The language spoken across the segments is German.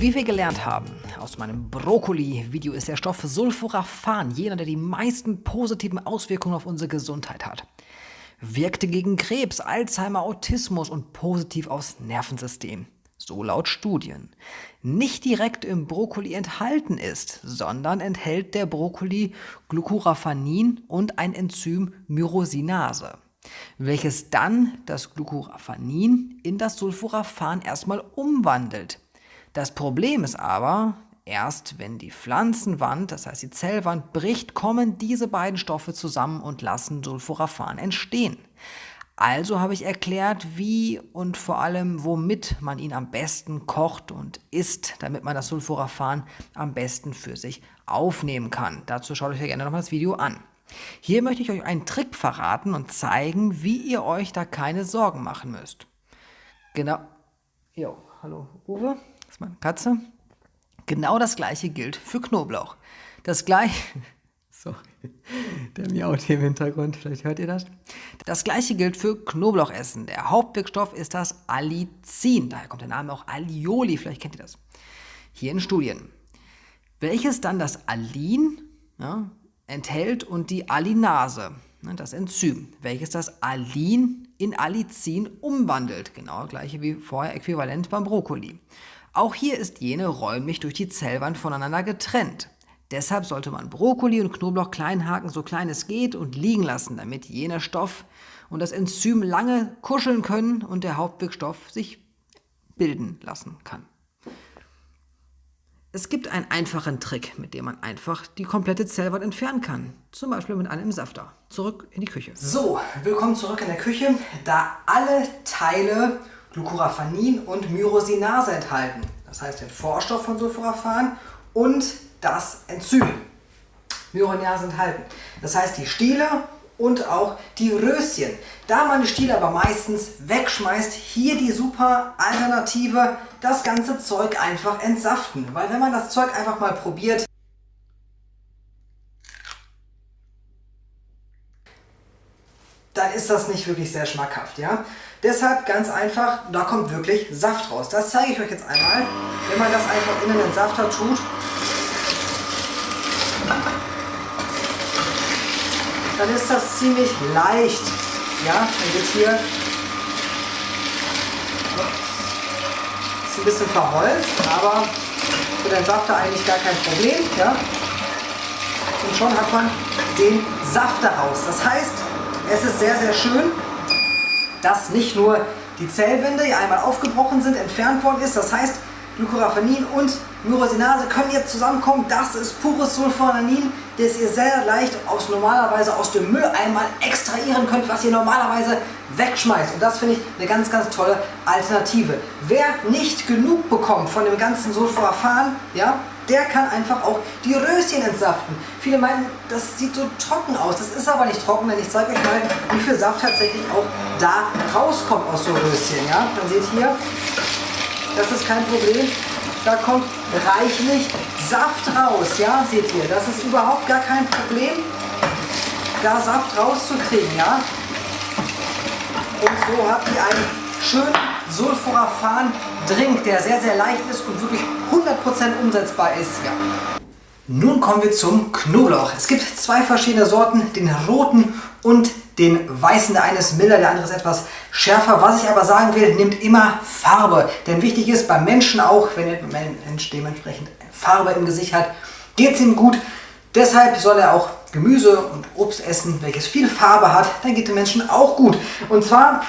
Wie wir gelernt haben aus meinem Brokkoli-Video ist der Stoff Sulforaphan jener, der die meisten positiven Auswirkungen auf unsere Gesundheit hat. Wirkte gegen Krebs, Alzheimer, Autismus und positiv aufs Nervensystem. So laut Studien. Nicht direkt im Brokkoli enthalten ist, sondern enthält der Brokkoli Glucoraphanin und ein Enzym Myrosinase welches dann das Glucoraphanin in das Sulforaphan erstmal umwandelt. Das Problem ist aber, erst wenn die Pflanzenwand, das heißt die Zellwand, bricht, kommen diese beiden Stoffe zusammen und lassen Sulforaphan entstehen. Also habe ich erklärt, wie und vor allem womit man ihn am besten kocht und isst, damit man das Sulforaphan am besten für sich aufnehmen kann. Dazu schaut euch ja gerne nochmal das Video an. Hier möchte ich euch einen Trick verraten und zeigen, wie ihr euch da keine Sorgen machen müsst. Genau. Jo, hallo Uwe meine Katze. Genau das gleiche gilt für Knoblauch. Das gleiche... Sorry, der miaut hier im Hintergrund, vielleicht hört ihr das. Das gleiche gilt für Knoblauchessen. Der Hauptwirkstoff ist das Allicin, daher kommt der Name auch Alioli, vielleicht kennt ihr das. Hier in Studien. Welches dann das Alin ja, enthält und die Alinase, ne, das Enzym, welches das Alin in Allicin umwandelt. Genau gleiche wie vorher äquivalent beim Brokkoli. Auch hier ist jene räumlich durch die Zellwand voneinander getrennt. Deshalb sollte man Brokkoli und Knoblauch klein haken, so klein es geht, und liegen lassen, damit jener Stoff und das Enzym lange kuscheln können und der Hauptwirkstoff sich bilden lassen kann. Es gibt einen einfachen Trick, mit dem man einfach die komplette Zellwand entfernen kann. Zum Beispiel mit einem Safter. Zurück in die Küche. So, willkommen zurück in der Küche. Da alle Teile Glucoraphanin und Myrosinase enthalten. Das heißt den Vorstoff von Sulforaphan und das Enzym. Myrosinase enthalten. Das heißt die Stiele und auch die Röschen. Da man die Stiele aber meistens wegschmeißt, hier die super Alternative, das ganze Zeug einfach entsaften. Weil wenn man das Zeug einfach mal probiert, dann ist das nicht wirklich sehr schmackhaft. Ja? Deshalb ganz einfach, da kommt wirklich Saft raus. Das zeige ich euch jetzt einmal. Wenn man das einfach in den Safter tut, dann ist das ziemlich leicht. Ja, dann wird hier ist ein bisschen verholzt, aber für den Safter eigentlich gar kein Problem. Ja? Und schon hat man den Saft daraus. Das heißt, es ist sehr, sehr schön, dass nicht nur die Zellwände, einmal aufgebrochen sind, entfernt worden ist. Das heißt, Glucoraphanin und Myrosinase können jetzt zusammenkommen. Das ist pures Sulfonanin, das ihr sehr leicht aus normalerweise aus dem Müll einmal extrahieren könnt, was ihr normalerweise wegschmeißt. Und das finde ich eine ganz, ganz tolle Alternative. Wer nicht genug bekommt von dem ganzen Sulforaphan, ja, der kann einfach auch die Röschen entsaften. Viele meinen, das sieht so trocken aus. Das ist aber nicht trocken, denn ich zeige euch mal, wie viel Saft tatsächlich auch da rauskommt aus so Röschen. Ja? Man seht hier, das ist kein Problem. Da kommt reichlich Saft raus. Ja, seht ihr, das ist überhaupt gar kein Problem, da Saft rauszukriegen. Ja? Und so habt ihr einen schönen Sulforaphan-Drink, der sehr, sehr leicht ist und wirklich 100% umsetzbar ist. Ja. Nun kommen wir zum Knoblauch. Es gibt zwei verschiedene Sorten, den roten und den weißen. Der eine ist milder, der andere ist etwas schärfer. Was ich aber sagen will, nimmt immer Farbe. Denn wichtig ist beim Menschen auch, wenn der Mensch dementsprechend Farbe im Gesicht hat, geht es ihm gut. Deshalb soll er auch Gemüse und Obst essen, welches viel Farbe hat. Dann geht dem Menschen auch gut. Und zwar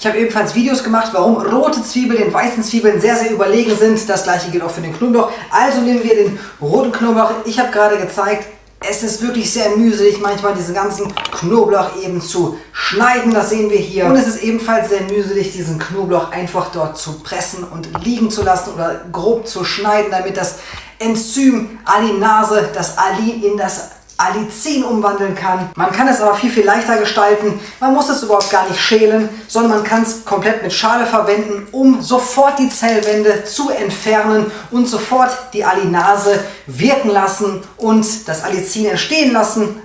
ich habe ebenfalls Videos gemacht, warum rote Zwiebeln den weißen Zwiebeln sehr, sehr überlegen sind. Das gleiche gilt auch für den Knoblauch. Also nehmen wir den roten Knoblauch. Ich habe gerade gezeigt, es ist wirklich sehr mühselig, manchmal diesen ganzen Knoblauch eben zu schneiden. Das sehen wir hier. Und es ist ebenfalls sehr mühselig, diesen Knoblauch einfach dort zu pressen und liegen zu lassen oder grob zu schneiden, damit das Enzym Alinase, das Alin in das Allicin umwandeln kann. Man kann es aber viel, viel leichter gestalten. Man muss es überhaupt gar nicht schälen, sondern man kann es komplett mit Schale verwenden, um sofort die Zellwände zu entfernen und sofort die Alinase wirken lassen und das Allicin entstehen lassen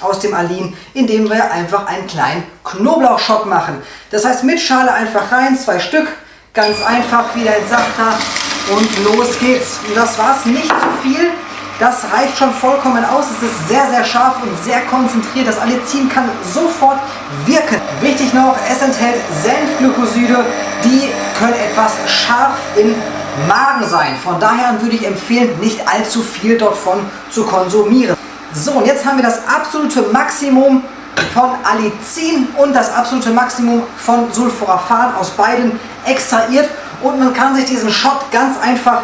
aus dem Alin, indem wir einfach einen kleinen Knoblauchschock machen. Das heißt mit Schale einfach rein, zwei Stück, ganz einfach, wieder in Safter Und los geht's. Und das war's nicht zu viel. Das reicht schon vollkommen aus. Es ist sehr, sehr scharf und sehr konzentriert. Das Allicin kann sofort wirken. Wichtig noch, es enthält Senfglykoside. Die können etwas scharf im Magen sein. Von daher würde ich empfehlen, nicht allzu viel davon zu konsumieren. So, und jetzt haben wir das absolute Maximum von Allicin und das absolute Maximum von Sulforaphan aus beiden extrahiert. Und man kann sich diesen Shot ganz einfach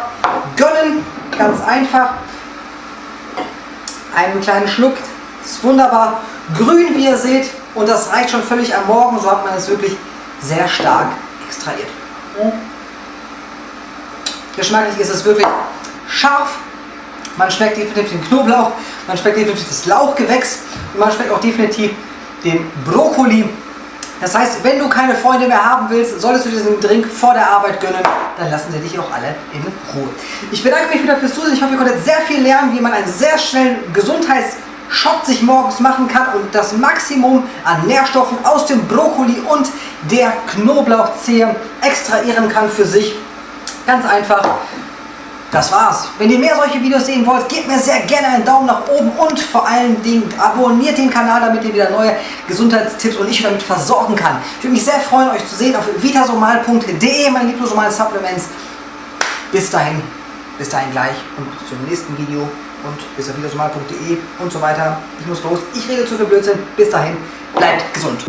gönnen. Ganz einfach. Einen kleinen Schluck. Ist wunderbar grün, wie ihr seht. Und das reicht schon völlig am Morgen. So hat man es wirklich sehr stark extrahiert. Geschmacklich ist es wirklich scharf. Man schmeckt definitiv den Knoblauch, man schmeckt definitiv das Lauchgewächs und man schmeckt auch definitiv den Brokkoli. Das heißt, wenn du keine Freunde mehr haben willst, solltest du diesen Drink vor der Arbeit gönnen, dann lassen sie dich auch alle in Ruhe. Ich bedanke mich wieder fürs Zusehen. Ich hoffe, ihr konntet sehr viel lernen, wie man einen sehr schnellen Gesundheitsshot sich morgens machen kann und das Maximum an Nährstoffen aus dem Brokkoli und der Knoblauchzehe extrahieren kann für sich. Ganz einfach. Das war's. Wenn ihr mehr solche Videos sehen wollt, gebt mir sehr gerne einen Daumen nach oben und vor allen Dingen abonniert den Kanal, damit ihr wieder neue Gesundheitstipps und ich damit versorgen kann. Ich würde mich sehr freuen, euch zu sehen auf vitasomal.de, meine liebsomalen Supplements. Bis dahin, bis dahin gleich und bis zum nächsten Video und bis auf vitasomal.de und so weiter. Ich muss los, ich rede zu viel Blödsinn. Bis dahin, bleibt gesund.